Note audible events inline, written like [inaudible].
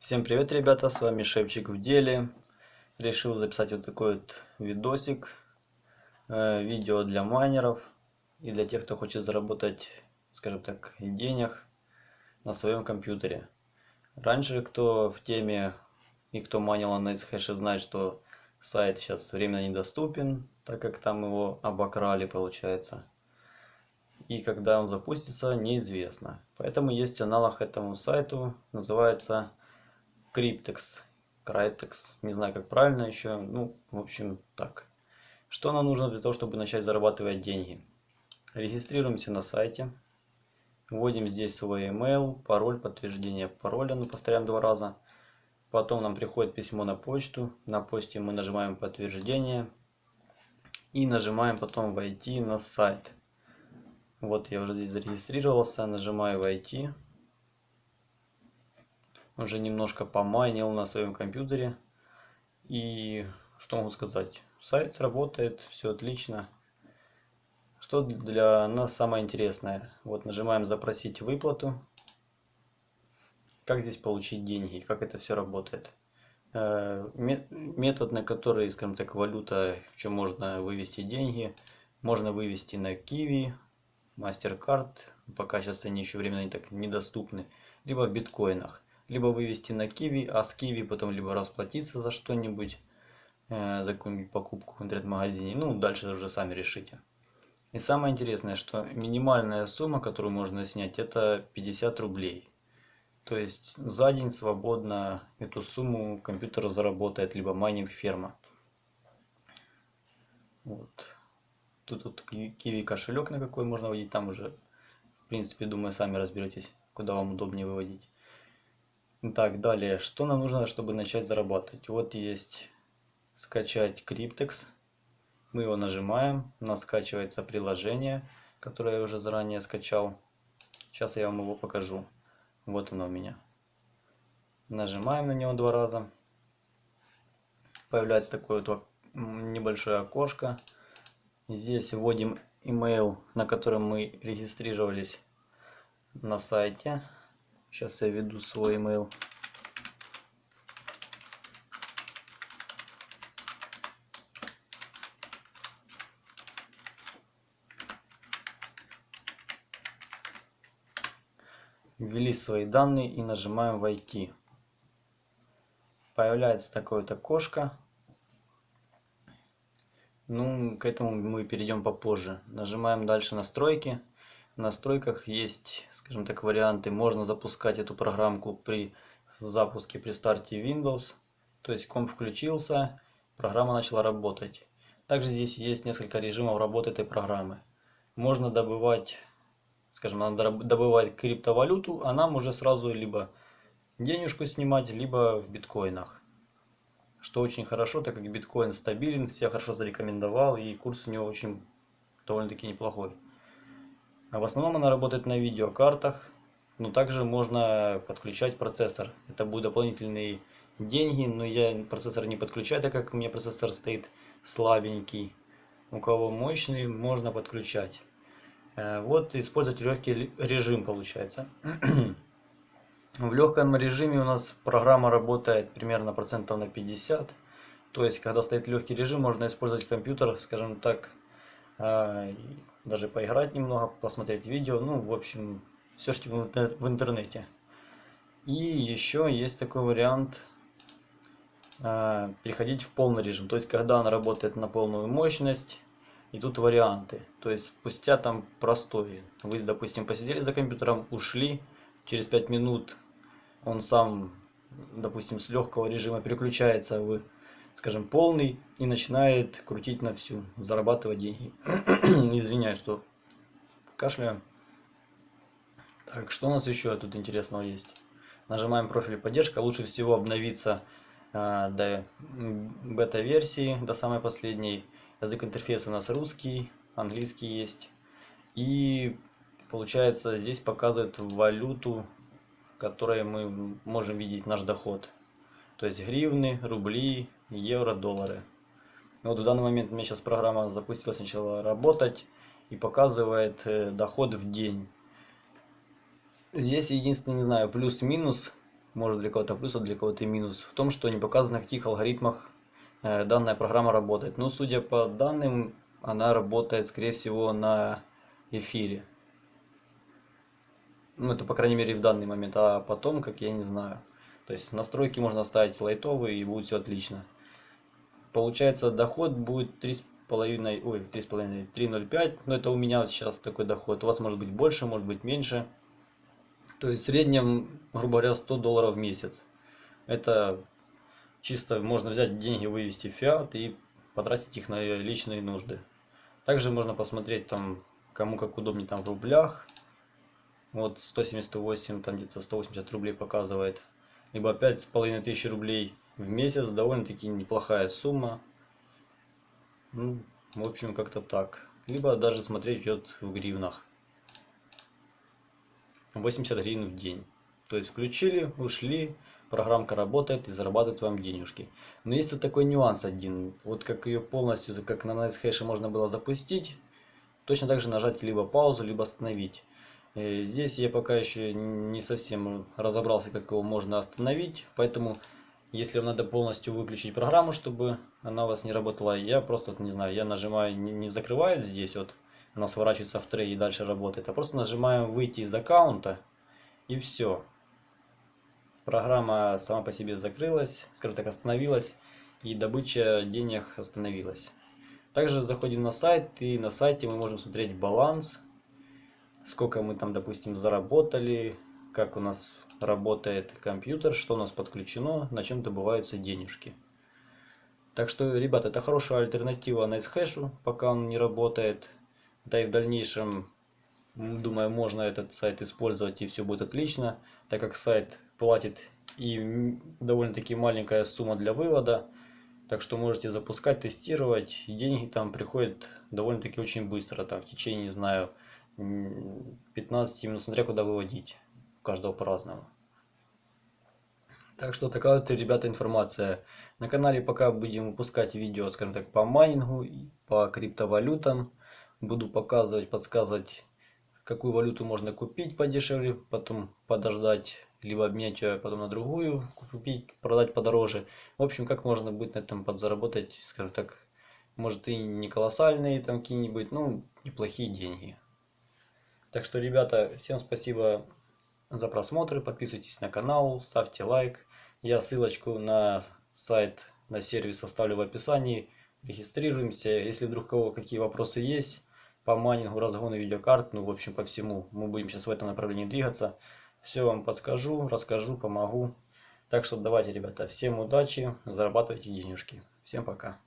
Всем привет, ребята, с вами Шевчик в деле. Решил записать вот такой вот видосик, э, видео для майнеров и для тех, кто хочет заработать, скажем так, денег на своем компьютере. Раньше, кто в теме и кто майнил на NiceHash, знает, что сайт сейчас временно недоступен, так как там его обокрали, получается. И когда он запустится, неизвестно. Поэтому есть аналог этому сайту, называется Cryptex, Cryptex, не знаю как правильно еще, ну, в общем, так. Что нам нужно для того, чтобы начать зарабатывать деньги? Регистрируемся на сайте, вводим здесь свой email, пароль, подтверждение пароля, ну, повторяем два раза. Потом нам приходит письмо на почту, на почте мы нажимаем подтверждение и нажимаем потом войти на сайт. Вот я уже здесь зарегистрировался, нажимаю войти уже немножко помайнил на своем компьютере. И что могу сказать? Сайт работает, все отлично. Что для нас самое интересное? Вот нажимаем запросить выплату. Как здесь получить деньги? Как это все работает? Э, метод, на который, скажем так, валюта, в чем можно вывести деньги, можно вывести на Kiwi, MasterCard, пока сейчас они еще временно не так недоступны, либо в биткоинах либо вывести на Киви, а с Киви потом либо расплатиться за что-нибудь, э, за какую-нибудь покупку в интернет-магазине. Ну, дальше уже сами решите. И самое интересное, что минимальная сумма, которую можно снять, это 50 рублей. То есть за день свободно эту сумму компьютер заработает, либо майнинг ферма. Вот. Тут вот киви кошелек на какой можно вводить, там уже, в принципе, думаю, сами разберетесь, куда вам удобнее выводить. Так, далее, что нам нужно, чтобы начать зарабатывать? Вот есть скачать Cryptex. Мы его нажимаем, у нас скачивается приложение, которое я уже заранее скачал. Сейчас я вам его покажу. Вот оно у меня. Нажимаем на него два раза. Появляется такое вот небольшое окошко. Здесь вводим email, на котором мы регистрировались на сайте. Сейчас я введу свой email. Ввели свои данные и нажимаем «Войти». Появляется такое-то окошко. Ну, к этому мы перейдем попозже. Нажимаем дальше «Настройки» настройках есть, скажем так, варианты. Можно запускать эту программку при запуске, при старте Windows. То есть комп включился, программа начала работать. Также здесь есть несколько режимов работы этой программы. Можно добывать, скажем, надо добывать криптовалюту, а нам уже сразу либо денежку снимать, либо в биткоинах. Что очень хорошо, так как биткоин стабилен, все хорошо зарекомендовал и курс у него очень довольно-таки неплохой. А в основном она работает на видеокартах, но также можно подключать процессор. Это будут дополнительные деньги, но я процессор не подключаю, так как у меня процессор стоит слабенький. У кого мощный, можно подключать. Э, вот использовать легкий режим получается. [clears throat] В легком режиме у нас программа работает примерно процентов на 50. То есть, когда стоит легкий режим, можно использовать компьютер, скажем так, даже поиграть немного, посмотреть видео, ну, в общем, серчить в интернете. И еще есть такой вариант э, переходить в полный режим, то есть когда она работает на полную мощность, и тут варианты, то есть спустя там простой, вы, допустим, посидели за компьютером, ушли, через 5 минут он сам, допустим, с легкого режима переключается в скажем, полный и начинает крутить на всю, зарабатывать деньги. [clears throat] Извиняюсь, что кашляю. Так, что у нас еще тут интересного есть? Нажимаем профиль поддержка. Лучше всего обновиться э, до бета-версии, до самой последней. Язык интерфейса у нас русский, английский есть. И получается здесь показывает валюту, в которой мы можем видеть наш доход. То есть гривны, рубли, евро, доллары. Вот в данный момент у меня сейчас программа запустилась, начала работать и показывает э, доход в день. Здесь единственный, не знаю, плюс-минус может для кого-то плюс, а для кого-то минус, в том, что не показано, на каких алгоритмах э, данная программа работает. Но судя по данным, она работает, скорее всего, на эфире. Ну, это, по крайней мере, в данный момент. А потом, как я не знаю. То есть настройки можно ставить лайтовые и будет все отлично. Получается, доход будет 3,5, ой, 3,5, 3,05. Но это у меня сейчас такой доход. У вас может быть больше, может быть меньше. То есть в среднем, грубо говоря, 100 долларов в месяц. Это чисто можно взять деньги, вывести в фиат и потратить их на личные нужды. Также можно посмотреть там, кому как удобнее там в рублях. Вот 178, там где-то 180 рублей показывает. Либо с половиной тысячи рублей в месяц. Довольно-таки неплохая сумма. Ну, в общем, как-то так. Либо даже смотреть идет в гривнах. 80 гривен в день. То есть включили, ушли, программка работает и зарабатывает вам денежки. Но есть тут такой нюанс один. Вот как ее полностью, как на NiceHash можно было запустить, точно так же нажать либо паузу, либо остановить. Э, здесь я пока еще не совсем разобрался, как его можно остановить. Поэтому, если вам надо полностью выключить программу, чтобы она у вас не работала, я просто, не знаю, я нажимаю, не, не закрываю здесь вот она сворачивается в трей и дальше работает. А просто нажимаем выйти из аккаунта и все. Программа сама по себе закрылась, скажем так, остановилась и добыча денег остановилась. Также заходим на сайт и на сайте мы можем смотреть баланс, сколько мы там, допустим, заработали, как у нас работает компьютер, что у нас подключено, на чем добываются денежки. Так что, ребята, это хорошая альтернатива NiceHash, пока он не работает. Да и в дальнейшем, думаю, можно этот сайт использовать и все будет отлично, так как сайт платит и довольно-таки маленькая сумма для вывода. Так что можете запускать, тестировать. И деньги там приходят довольно-таки очень быстро. Там в течение, не знаю, 15 минут, смотря куда выводить. Каждого по-разному. Так что такая вот, ребята, информация. На канале пока будем выпускать видео, скажем так, по майнингу, по криптовалютам буду показывать, подсказывать, какую валюту можно купить подешевле, потом подождать, либо обменять ее потом на другую, купить, продать подороже. В общем, как можно будет на этом подзаработать, скажем так, может и не колоссальные там какие-нибудь, ну, неплохие деньги. Так что, ребята, всем спасибо за просмотр, подписывайтесь на канал, ставьте лайк. Я ссылочку на сайт, на сервис оставлю в описании. Регистрируемся. Если вдруг у кого какие вопросы есть, по майнингу, разгону видеокарт, ну, в общем, по всему. Мы будем сейчас в этом направлении двигаться. Все вам подскажу, расскажу, помогу. Так что давайте, ребята, всем удачи, зарабатывайте денежки. Всем пока.